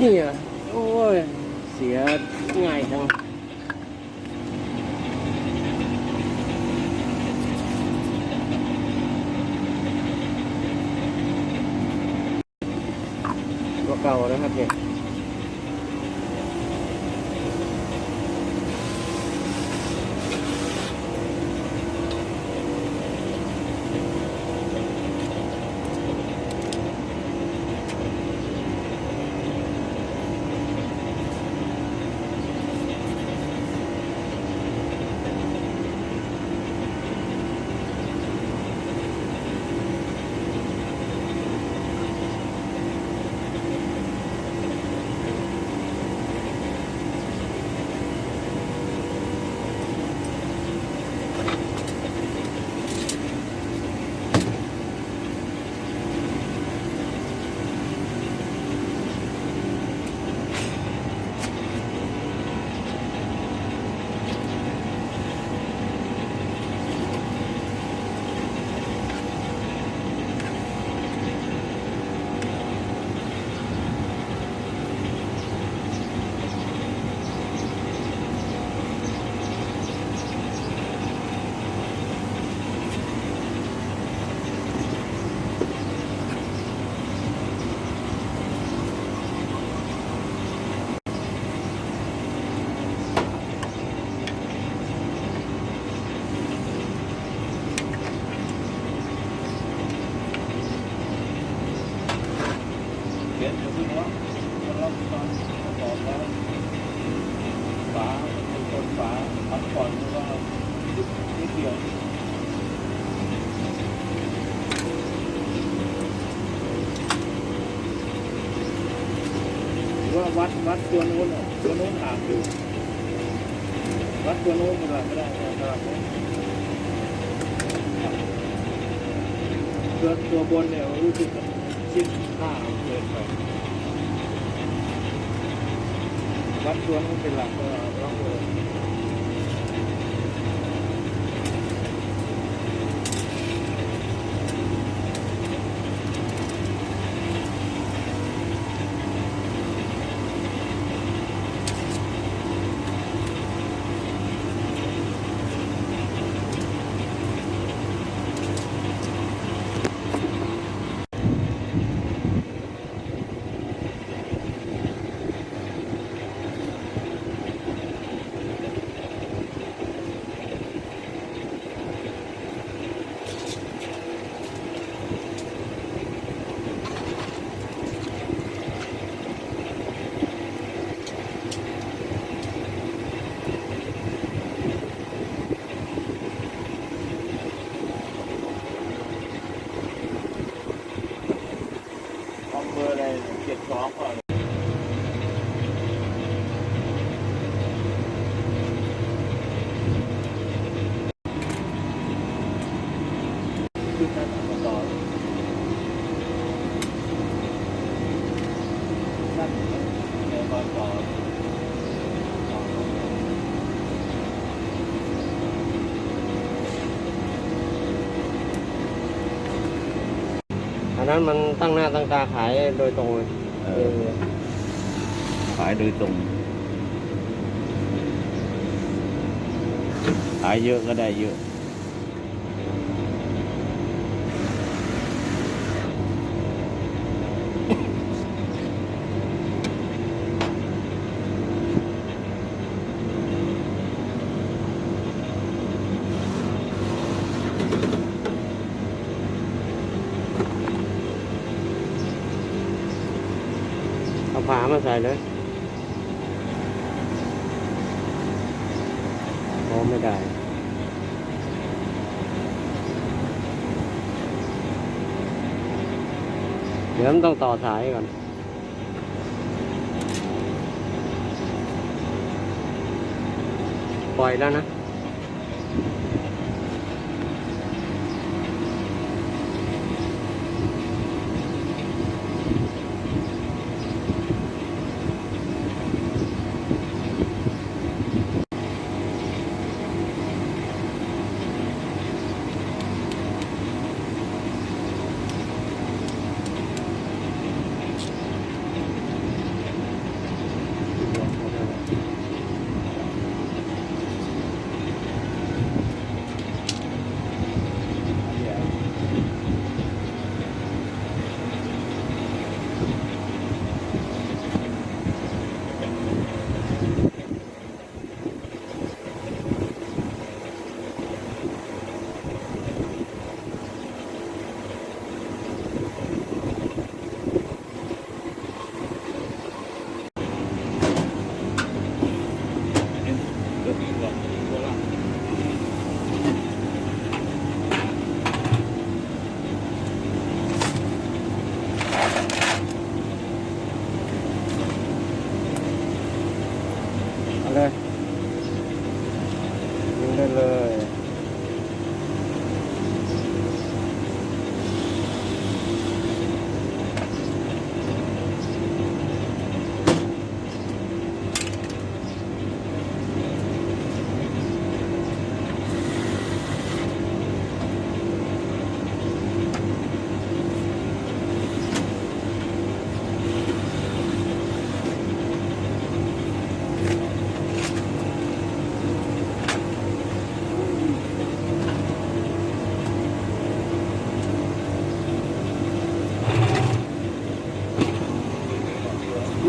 เนี่ยโอ้ย เสียง่ายจังตัวเก่านะครับเนี่ย เขียนอยู่ที่หัวจะรับตอนประกอบแล้วฝาเป็นคนฝา พักผ่อนแล้วก็นิดเดียวหรือว่าวัดวัดตัวโน้นตัวโน้นห่างอยู่วัดตัวโน้นมันหลังไม่ได้นะครับตัวตัวบนเนี่ยรู้สึกชิ้นห้าเกินไปวัดตัวโน้นเป็นหลักก็ลองดูอำเภออะไรเจ็ดสองก่อนขึ้นนั้นมาต่อนั่นในมาต่อ อันนั้นมันตั้งหน้าตั้งตาขายโดยตรงเลยเออ ขายโดยตรง ขายเยอะก็ได้เยอะ ฝามาใส่เลยโอ้ไม่ได้เดี๋ยวมันต้องต่อสายก่อนปล่อยแล้วนะ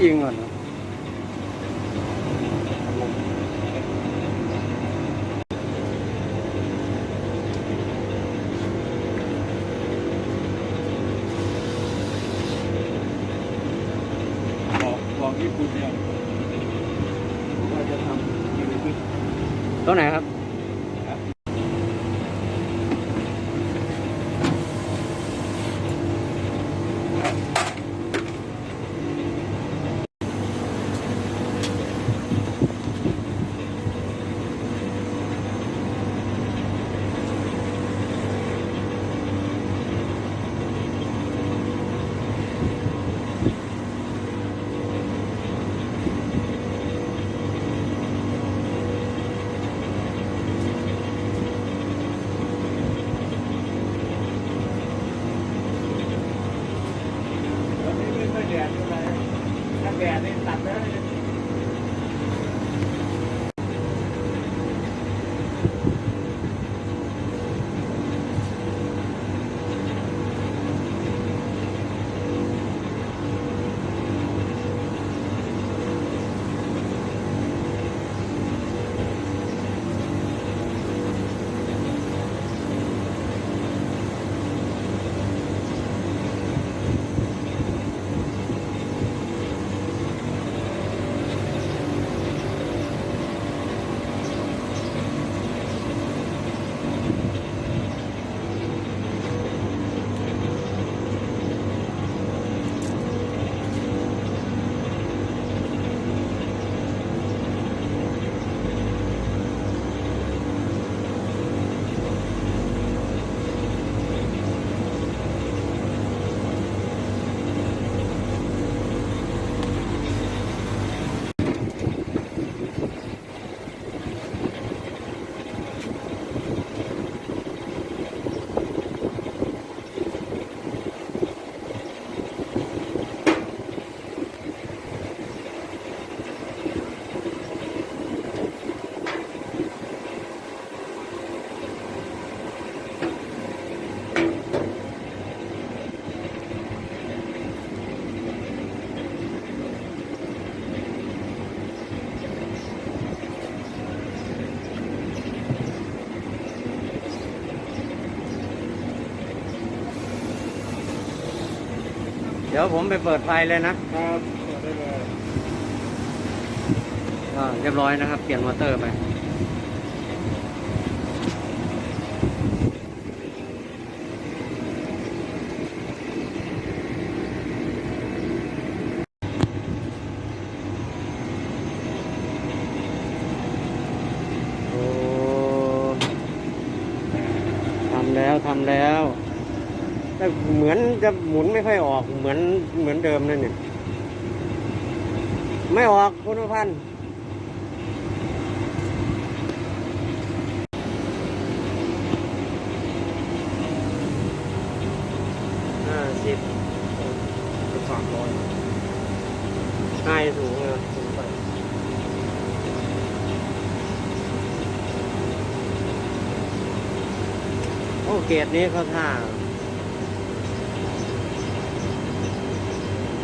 ไม่ยิงก่ ดี๋ยวผมไปเปิดไฟเลยนะครับเปิดได้เลยก็เรียบร้อยนะครับ เปลี่ยนมอเตอร์ไปโอ้ทำแล้วทำแล้ว แต่เหมือนจะหมุนไม่ค่อยออกเหมือนเหมือนเดิมนั่นเนี่ย ไม่ออกคุณพันธ์ห้าสิบสามร้อยให้สูงเลยสูงไปโอ้เกรดนี้เขาท่า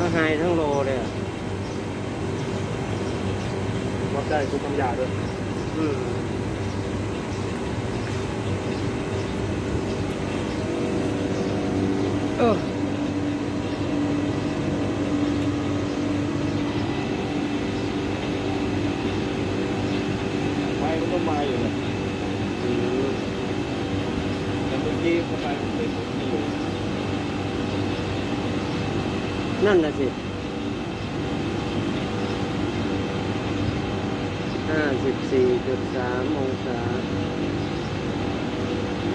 ทั้งไฮทั้งโลเลยอะวัดได้ทุกคำหยาด้วยอืมเออ ไฟมันก็มาอยู่นะแต่เมื่อกี้ทำไมมันไม่พุ่งอยู่ นั่นน่ะสิห้าสิบสี่จุดสามองศา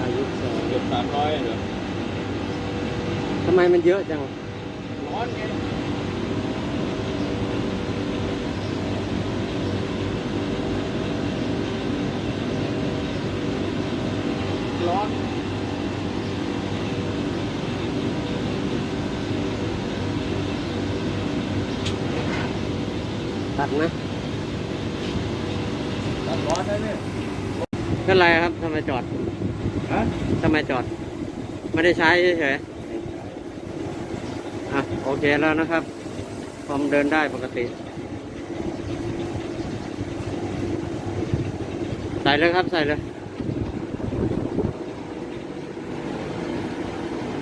อายุสองเกือบสามร้อยเหรอทำไมมันเยอะจัง ร้อนไงร้อน ตัดไหมตัดร้อนได้เนี่ยเป็นไรครับทำไมจอดฮะทำไมจอด ไม่ได้ใช้เฉยๆอะโอเคแล้วนะครับคอมเดินได้ปกติใส่เลยครับใส่เลย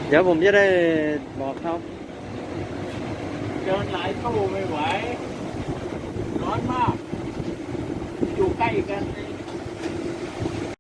เดี๋ยวผมจะได้บอกเขาเดินหลายตู้ไม่ไหว ร้อนมาก อยู่ใกล้กัน